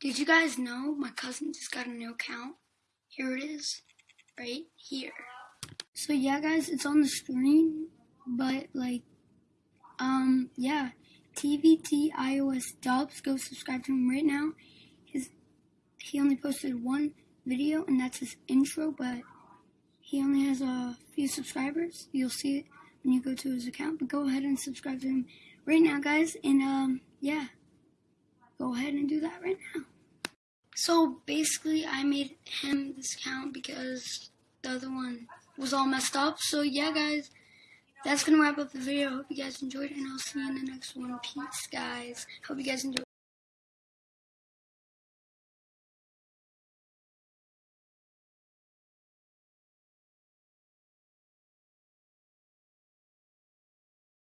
Did you guys know my cousin just got a new account? Here it is, right here. So yeah, guys, it's on the screen, but like, um, yeah, TVT iOS Dubs. Go subscribe to him right now. His he only posted one video, and that's his intro, but he only has a few subscribers. You'll see it when you go to his account. But go ahead and subscribe to him right now, guys. And um, yeah, go ahead and do that right now. So basically, I made him this account because the other one was all messed up. So yeah, guys, that's gonna wrap up the video. Hope you guys enjoyed, and I'll see you in the next one. Peace, guys. Hope you guys enjoyed.